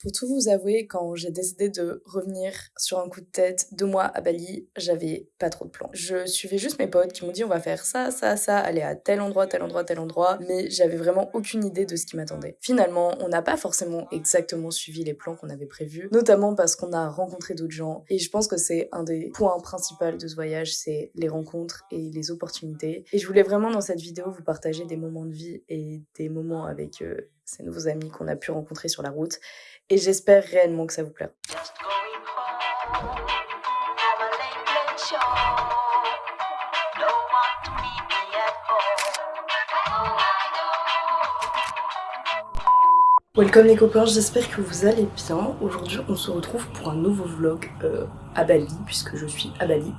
Pour tout vous avouer, quand j'ai décidé de revenir sur un coup de tête deux mois à Bali, j'avais pas trop de plans. Je suivais juste mes potes qui m'ont dit on va faire ça, ça, ça, aller à tel endroit, tel endroit, tel endroit, mais j'avais vraiment aucune idée de ce qui m'attendait. Finalement, on n'a pas forcément exactement suivi les plans qu'on avait prévus, notamment parce qu'on a rencontré d'autres gens, et je pense que c'est un des points principaux de ce voyage, c'est les rencontres et les opportunités. Et je voulais vraiment dans cette vidéo vous partager des moments de vie et des moments avec euh, ces nouveaux amis qu'on a pu rencontrer sur la route et j'espère réellement que ça vous plaira. Welcome les copains, j'espère que vous allez bien. Aujourd'hui on se retrouve pour un nouveau vlog euh, à Bali, puisque je suis à Bali.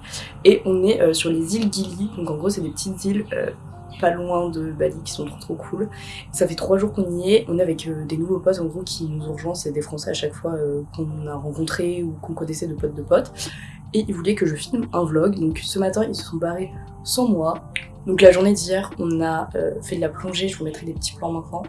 Et on est euh, sur les îles Gili, donc en gros c'est des petites îles euh, pas loin de Bali qui sont trop cool. Ça fait trois jours qu'on y est, on est avec euh, des nouveaux potes en gros qui nous ont rejoints, c'est des français à chaque fois euh, qu'on a rencontrés ou qu'on connaissait de potes de potes. Et ils voulaient que je filme un vlog, donc ce matin ils se sont barrés sans moi. Donc la journée d'hier on a euh, fait de la plongée, je vous mettrai des petits plans maintenant.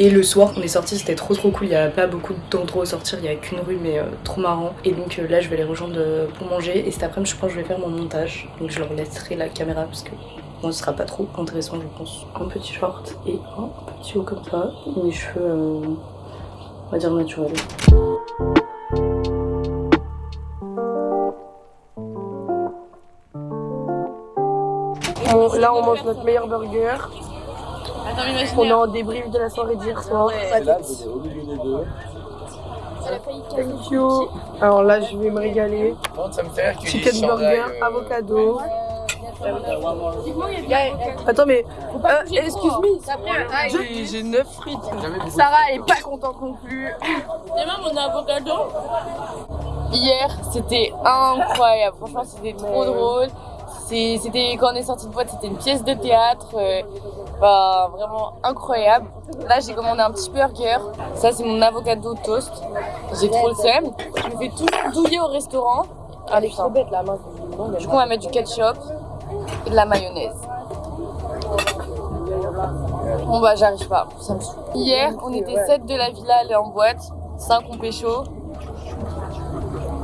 Et le soir qu'on est sorti c'était trop trop cool, il n'y a pas beaucoup d'endroits où sortir, il n'y a qu'une rue mais euh, trop marrant. Et donc euh, là je vais les rejoindre euh, pour manger et cet après-midi je pense que je vais faire mon montage. Donc je leur laisserai la caméra parce que moi ce sera pas trop intéressant je pense. Un petit short et un petit haut comme ça, mes cheveux on va dire naturels. là on mange notre meilleur burger. On est en débrief de la soirée d'hier soir. Thank you. Alors là, je vais me régaler. Chicken burger, avocado. Attends, mais euh, excuse-moi. J'ai 9 frites. Sarah est pas contente non plus. Et même mon avocado. Hier, c'était incroyable. Franchement, c'était trop drôle. C'était quand on est sorti de boîte, c'était une pièce de théâtre. Euh, bah, vraiment incroyable. Là, j'ai commandé un petit burger. Ça, c'est mon avocado toast. J'ai trop le seum. Je me fais tout douiller au restaurant. Allez, trop bête la main. Du coup, on va mettre du ketchup et de la mayonnaise. Bon bah j'arrive pas, ça me Hier, on était 7 de la villa aller en boîte, 5 on pécho.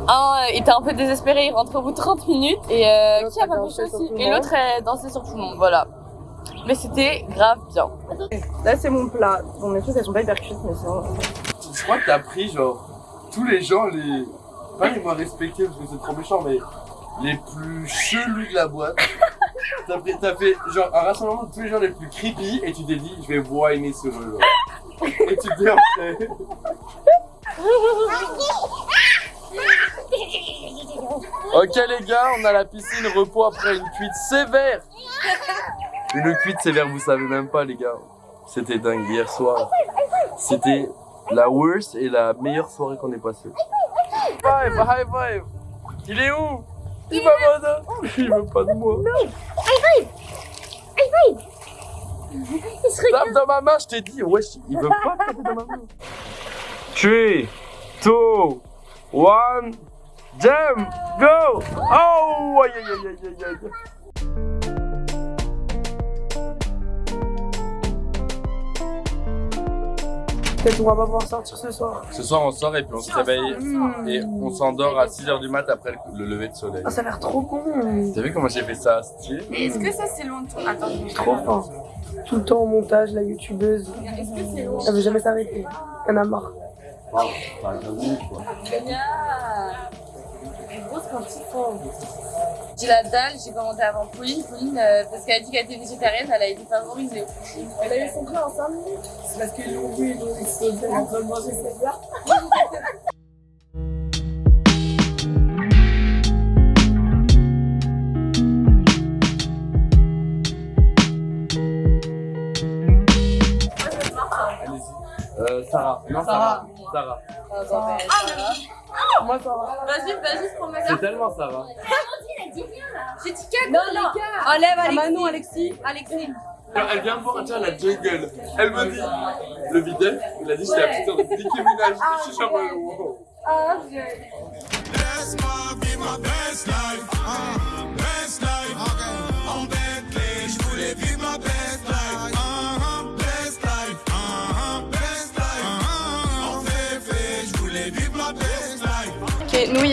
Un était un peu désespéré, il rentre au bout de 30 minutes. Et euh, qui a pas pécho aussi Et l'autre dansait sur tout le monde, voilà. Mais c'était grave bien. Là, c'est mon plat. Bon, mes trucs, elles sont pas hyper cuites, mais c'est Je crois que t'as pris, genre, tous les gens, les. Pas les moins respectés parce que c'est trop méchant, mais les plus chelus de la boîte. T'as as fait, genre, un rassemblement de tous les gens les plus creepy et tu t'es dit, je vais whiner sur eux, genre. Et tu t'es fait. Ok les gars, on a la piscine repos après une cuite sévère une cuite sévère, vous savez même pas, les gars. C'était dingue hier soir. C'était la worst et la meilleure soirée qu'on ait passée. High five, high five. Il est où? Il m'abandonne. Il veut pas de moi. Non. High five. High five. Tape dans ma main, je t'ai dit. Wesh, il veut pas taper dans ma main. 3, 2, 1, jump, go. Oh, aïe aïe aïe aïe aïe. Peut-être on va pas pouvoir sortir ce soir. Ce soir on sort et puis on se réveille et on s'endort à 6h du mat après le, lever de soleil. Ah, ça a l'air trop con. T'as vu comment j'ai fait ça Est-ce que ça c'est longtemps Attends, trop fort. Tout le temps au montage, la youtubeuse. Est-ce que c'est long Elle veut jamais s'arrêter. Elle en a marre. Wow, t'as quoi. Grosse j'ai la dalle, j'ai commandé avant Pauline. Pauline, euh, parce qu'elle a dit qu'elle était végétarienne, elle a été favorisée. Elle a eu son plat en 5 minutes C'est parce qu'ils l'ont vu, donc ils se sont en train de manger cette bière. Euh, Sarah. Non, Sarah. Sarah. Sarah. Sarah. Ah, Moi, Sarah. Vas-y, vas-y, prends ma C'est tellement Sarah. J'ai dit 4 Non, non. Enlève Alexis. Manon, Alexis. Alexis. Elle vient voir tiens, la jungle. Elle me dit, le videur, il a dit, j'étais la petite de Nicki Minaj. Je suis genre, wow. Laisse-moi vivre ma best life.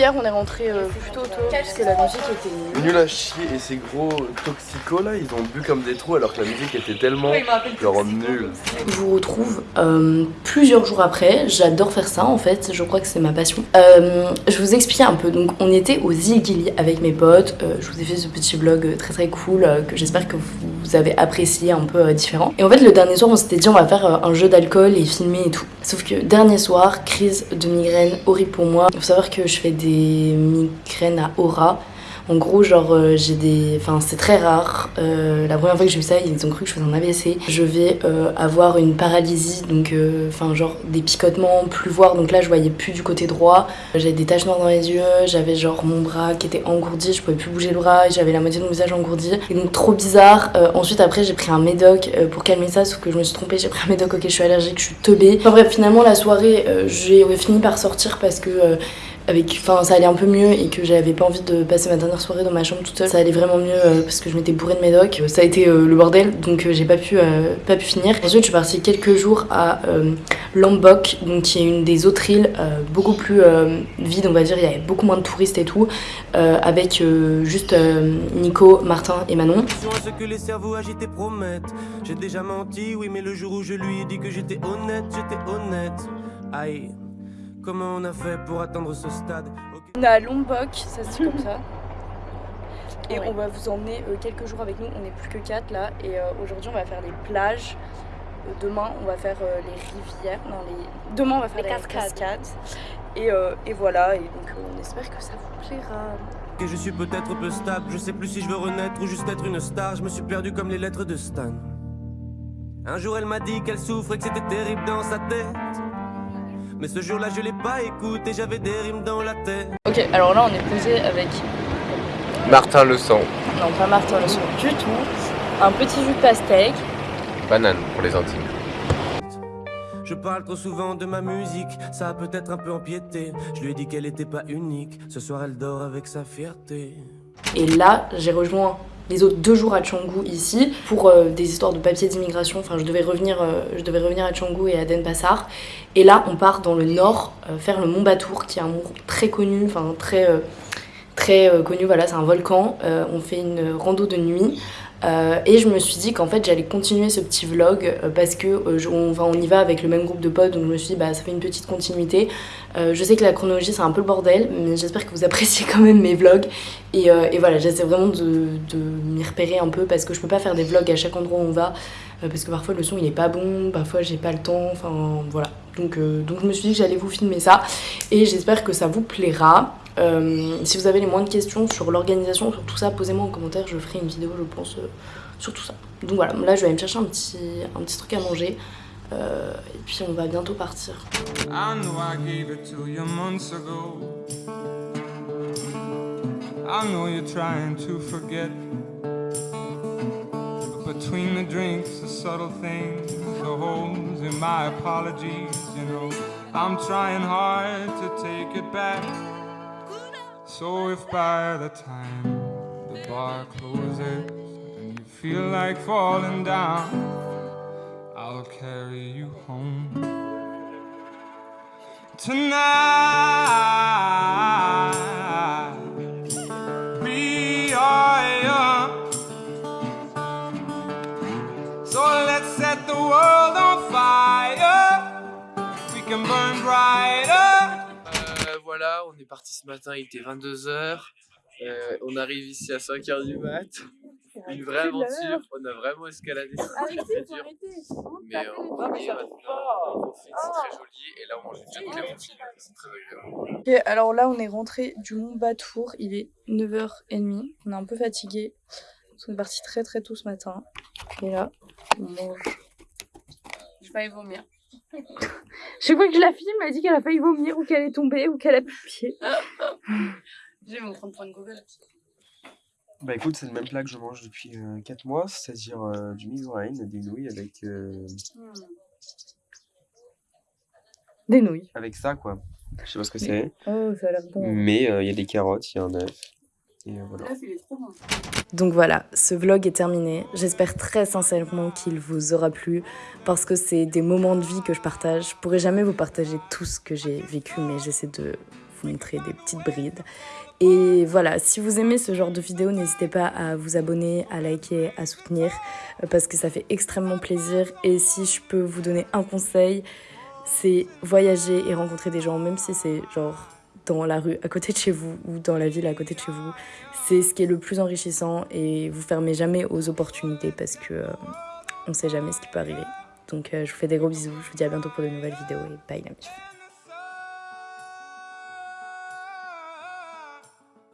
Hier on est rentré plutôt tôt parce que la musique était nulle. Nul à chier et ces gros toxicos là, ils ont bu comme des trous alors que la musique était tellement genre nulle. Je vous retrouve euh, plusieurs jours après. J'adore faire ça en fait. Je crois que c'est ma passion. Euh, je vous explique un peu. Donc, on était aux îles Gili avec mes potes. Euh, je vous ai fait ce petit vlog très très cool euh, que j'espère que vous avez apprécié un peu euh, différent. Et en fait, le dernier soir, on s'était dit on va faire euh, un jeu d'alcool et filmer et tout. Sauf que dernier soir, crise de migraine horrible pour moi. Il faut savoir que je fais des migraines à aura. En gros, genre, euh, j'ai des. Enfin, c'est très rare. Euh, la première fois que j'ai eu ça, ils ont cru que je faisais un AVC. Je vais euh, avoir une paralysie, donc, enfin, genre, des picotements, plus voir. Donc là, je voyais plus du côté droit. J'avais des taches noires dans les yeux. J'avais, genre, mon bras qui était engourdi. Je pouvais plus bouger le bras. J'avais la moitié de mon visage engourdi. Et donc, trop bizarre. Ensuite, après, j'ai pris un médoc pour calmer ça, sauf que je me suis trompée. J'ai pris un médoc, ok, je suis allergique, je suis teubée. Enfin, bref, finalement, la soirée, j'ai fini par sortir parce que. Avec enfin ça allait un peu mieux et que j'avais pas envie de passer ma dernière soirée dans ma chambre toute seule. Ça allait vraiment mieux euh, parce que je m'étais bourrée de médoc ça a été euh, le bordel donc euh, j'ai pas pu pas pu finir. Ensuite je suis partie quelques jours à Lombok donc qui est une des autres îles beaucoup plus vide on va dire. Il y avait beaucoup moins de touristes et tout avec juste Nico Martin et Manon. Ce que les cerveaux agités promettent. J'ai déjà menti, oui, mais le jour où je lui ai dit que j'étais honnête, j'étais honnête. Aïe, comment on a fait pour atteindre ce stade. On est à Lombok, ça se dit comme ça. Et on va vous emmener euh, quelques jours avec nous. On n'est plus que 4 là. Et euh, aujourd'hui, on va faire les plages. Euh, demain, on va faire euh, les rivières. Non, les... Demain, on va faire Les les, cascades. cascades. Et, euh, et voilà. Et donc, euh, on espère que ça vous plaira. Que je suis peut-être peu stable, je sais plus si je veux renaître ou juste être une star. Je me suis perdu comme les lettres de Stan. Un jour elle m'a dit qu'elle souffrait, que c'était terrible dans sa tête. Mais ce jour-là je l'ai pas écouté, j'avais des rimes dans la tête. Ok, alors là, on est posé avec. Martin le sang, Non, pas Martin le son du tout. Un petit jus de pastèque. banane pour les intimes. Je parle trop souvent de ma musique, ça a peut-être un peu empiété. Je lui ai dit qu'elle était pas unique, ce soir elle dort avec sa fierté. Et là, j'ai rejoint les autres deux jours à Canggu ici pour euh, des histoires de papiers d'immigration. Enfin, je devais revenir, euh, à Canggu et à Denpasar. Et là, on part dans le nord euh, faire le Mont Batour, qui est un mont très connu, enfin très très connu. Voilà, c'est un volcan. On fait une rando de nuit. Euh, et je me suis dit qu'en fait j'allais continuer ce petit vlog euh, parce que euh, on, y va avec le même groupe de potes donc je me suis dit bah ça fait une petite continuité. Je sais que la chronologie c'est un peu le bordel mais j'espère que vous appréciez quand même mes vlogs et, voilà j'essaie vraiment de, de m'y repérer un peu parce que je peux pas faire des vlogs à chaque endroit où on va parce que parfois le son il est pas bon, parfois j'ai pas le temps, enfin voilà. Donc, euh, donc je me suis dit que j'allais vous filmer ça et j'espère que ça vous plaira. Euh, si vous avez les moindres questions sur l'organisation, sur tout ça, posez-moi en commentaire, je ferai une vidéo je pense euh, sur tout ça. Donc voilà, là je vais aller me chercher un petit, un petit truc à manger et puis on va bientôt partir. Between the drinks, the subtle things, the holes in my apologies, you know, I'm trying hard to take it back. So if by the time the bar closes and you feel like falling down, I'll carry you home. Tonight, Euh, voilà, on est parti ce matin, il était 22h. on arrive ici à 5h du mat. Une vraie aventure, on a vraiment escaladé, très dur. Mais euh, on est maintenant, on profite, c'est très joli. Et là, on mange une jeune clémentine, c'est très agréable. Ok, alors là on est rentré du Mont Batour, il est 9h30, on est un peu fatigué. On est parti très très tôt ce matin. Et là, on mange. Je vais y vomir. Chaque fois que je la filme, elle dit qu'elle a failli vomir ou qu'elle est tombée ou qu'elle a plus de pied. J'ai mon train de prendre Google. Bah écoute, c'est le même plat que je mange depuis 4 mois, c'est-à-dire euh, du migraine, des nouilles avec, euh, Des nouilles. avec ça quoi. Je sais pas ce que c'est. Oh, ça a l'air bon. Mais euh, il y a des carottes, il y a un œuf. Et voilà. Donc voilà, ce vlog est terminé. J'espère très sincèrement qu'il vous aura plu parce que c'est des moments de vie que je partage. Je pourrais jamais vous partager tout ce que j'ai vécu, mais j'essaie de vous montrer des petites brides. Et voilà, si vous aimez ce genre de vidéo, n'hésitez pas à vous abonner, à liker, à soutenir parce que ça fait extrêmement plaisir. Et si je peux vous donner un conseil, c'est voyager et rencontrer des gens, même si c'est genre dans la rue à côté de chez vous ou dans la ville à côté de chez vous. C'est ce qui est le plus enrichissant et vous fermez jamais aux opportunités parce que euh, on sait jamais ce qui peut arriver. Donc euh, je vous fais des gros bisous, je vous dis à bientôt pour de nouvelles vidéos et bye la.